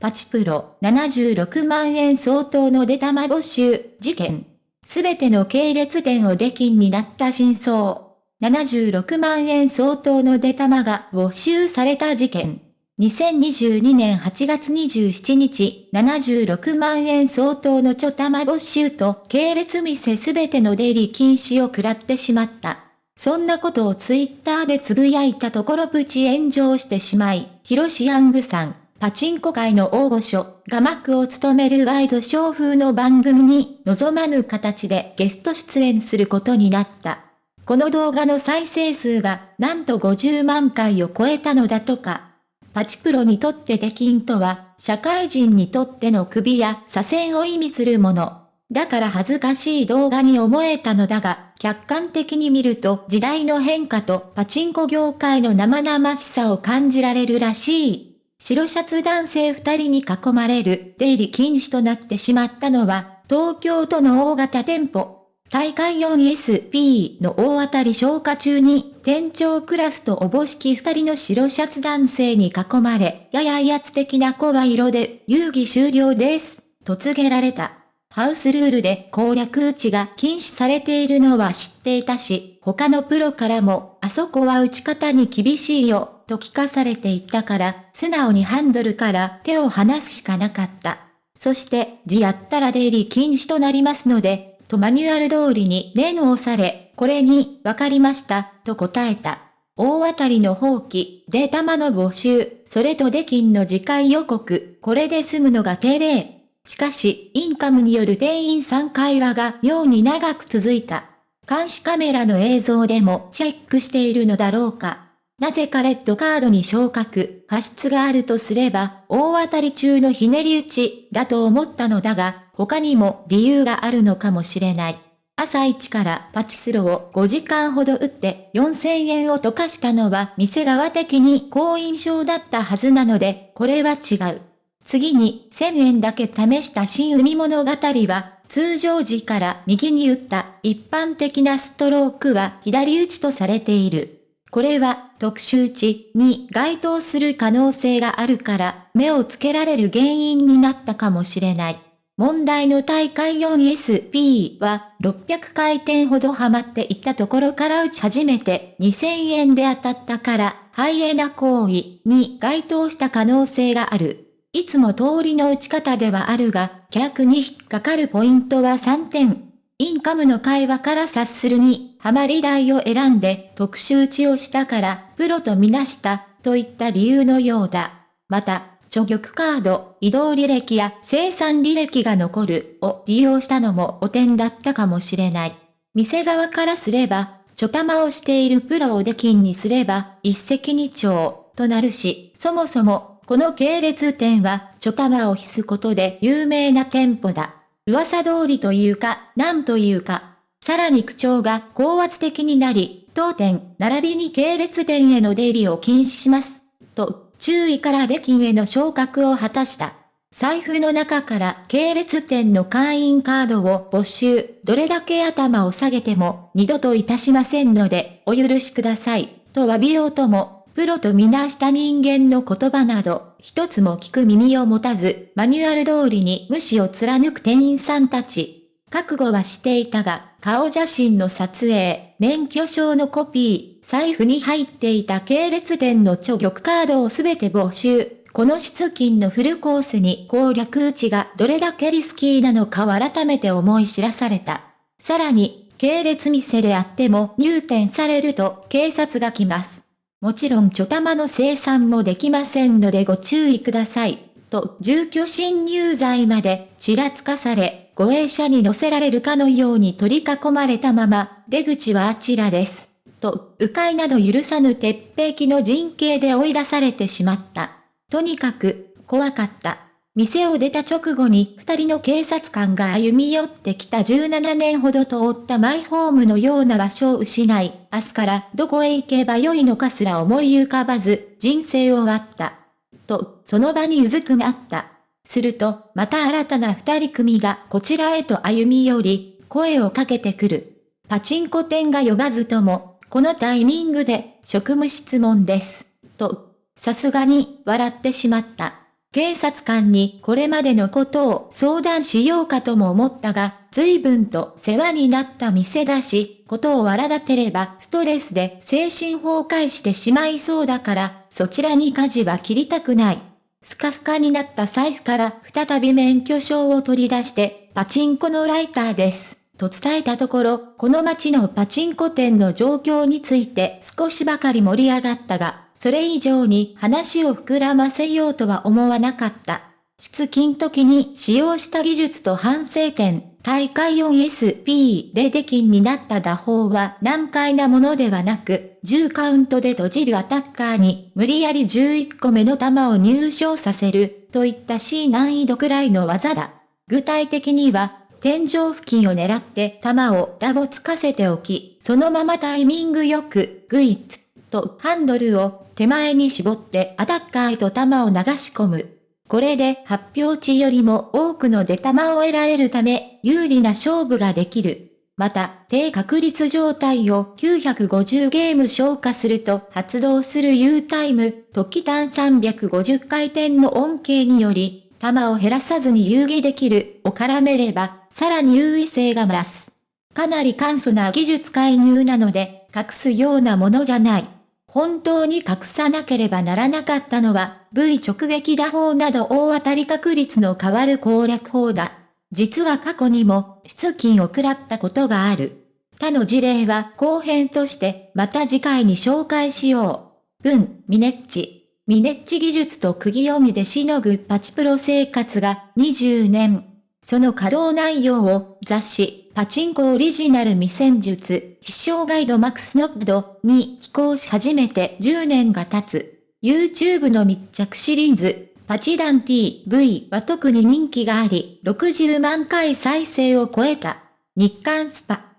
パチプロ76万円相当の出玉没収事件。すべての系列店を出禁になった真相。76万円相当の出玉が没収された事件。2022年8月27日、76万円相当のちょ玉没収と系列店すべての出入り禁止を食らってしまった。そんなことをツイッターでつぶやいたところプチ炎上してしまい、ヒロシヤングさん、パチンコ界の大御所が幕を務めるワイドショー風の番組に望まぬ形でゲスト出演することになった。この動画の再生数がなんと50万回を超えたのだとか。パチプロにとって出禁とは、社会人にとっての首や左遷を意味するもの。だから恥ずかしい動画に思えたのだが、客観的に見ると時代の変化とパチンコ業界の生々しさを感じられるらしい。白シャツ男性二人に囲まれる出入り禁止となってしまったのは、東京都の大型店舗。大会 4SP の大当たり消化中に、店長クラスとおぼしき二人の白シャツ男性に囲まれ、やや威圧的な声色で、遊戯終了です、と告げられた。ハウスルールで攻略打ちが禁止されているのは知っていたし、他のプロからも、あそこは打ち方に厳しいよ、と聞かされていたから、素直にハンドルから手を離すしかなかった。そして、字やったら出入り禁止となりますので、とマニュアル通りに念を押され、これに、わかりました、と答えた。大当たりの放棄、データマの募集、それと出金の次回予告、これで済むのが定例。しかし、インカムによる店員さん会話が妙に長く続いた。監視カメラの映像でもチェックしているのだろうか。なぜかレッドカードに昇格、過失があるとすれば、大当たり中のひねり打ち、だと思ったのだが、他にも理由があるのかもしれない。朝一からパチスロを5時間ほど打って4000円を溶かしたのは店側的に好印象だったはずなので、これは違う。次に1000円だけ試した新海物語は、通常時から右に打った一般的なストロークは左打ちとされている。これは特殊値に該当する可能性があるから目をつけられる原因になったかもしれない。問題の大会 4SP は600回転ほどハマっていったところから打ち始めて2000円で当たったからハイエナ行為に該当した可能性がある。いつも通りの打ち方ではあるが、客に引っかかるポイントは3点。インカムの会話から察するに、ハマり台を選んで特殊打ちをしたから、プロとみなした、といった理由のようだ。また、諸玉カード、移動履歴や生産履歴が残るを利用したのも汚点だったかもしれない。店側からすれば、ちょ玉をしているプロを出禁にすれば、一石二鳥となるし、そもそも、この系列店は、ちょ玉を必すことで有名な店舗だ。噂通りというか、なんというか、さらに口調が高圧的になり、当店、並びに系列店への出入りを禁止します。と、注意から出禁への昇格を果たした。財布の中から系列店の会員カードを募集、どれだけ頭を下げても二度といたしませんので、お許しください、と詫びようとも、プロとみなした人間の言葉など、一つも聞く耳を持たず、マニュアル通りに無視を貫く店員さんたち。覚悟はしていたが、顔写真の撮影、免許証のコピー、財布に入っていた系列店の著玉カードをすべて没収。この出金のフルコースに攻略打ちがどれだけリスキーなのかを改めて思い知らされた。さらに、系列店であっても入店されると警察が来ます。もちろんちょ玉の生産もできませんのでご注意ください。と、住居侵入罪までちらつかされ、護衛者に乗せられるかのように取り囲まれたまま、出口はあちらです。と、迂回など許さぬ鉄壁の陣形で追い出されてしまった。とにかく、怖かった。店を出た直後に二人の警察官が歩み寄ってきた17年ほど通ったマイホームのような場所を失い、明日からどこへ行けばよいのかすら思い浮かばず、人生を終わった。と、その場にうずくまった。すると、また新たな二人組がこちらへと歩み寄り、声をかけてくる。パチンコ店が呼ばずとも、このタイミングで職務質問です。と、さすがに笑ってしまった。警察官にこれまでのことを相談しようかとも思ったが、随分と世話になった店だし、ことを荒立てればストレスで精神崩壊してしまいそうだから、そちらに舵は切りたくない。スカスカになった財布から再び免許証を取り出して、パチンコのライターです。と伝えたところ、この街のパチンコ店の状況について少しばかり盛り上がったが、それ以上に話を膨らませようとは思わなかった。出勤時に使用した技術と反省点、大会 4SP で出禁になった打法は難解なものではなく、10カウントで閉じるアタッカーに無理やり11個目の球を入賞させる、といった C 難易度くらいの技だ。具体的には、天井付近を狙って球をダボつかせておき、そのままタイミングよく、グイッツとハンドルを手前に絞ってアタッカーへと球を流し込む。これで発表値よりも多くの出玉を得られるため、有利な勝負ができる。また、低確率状態を950ゲーム消化すると発動する U タイム、時短350回転の恩恵により、球を減らさずに遊戯できるを絡めれば、さらに優位性が増す。かなり簡素な技術介入なので、隠すようなものじゃない。本当に隠さなければならなかったのは、V 直撃打法など大当たり確率の変わる攻略法だ。実は過去にも、出金を食らったことがある。他の事例は後編としてまた次回に紹介しよう。文、ミネッチ。ミネッチ技術と釘読みでしのぐパチプロ生活が20年。その稼働内容を雑誌、パチンコオリジナル未戦術、飛翔ガイドマックスノッドに寄稿し始めて10年が経つ。YouTube の密着シリーズ、パチダン TV は特に人気があり、60万回再生を超えた。日刊スパ。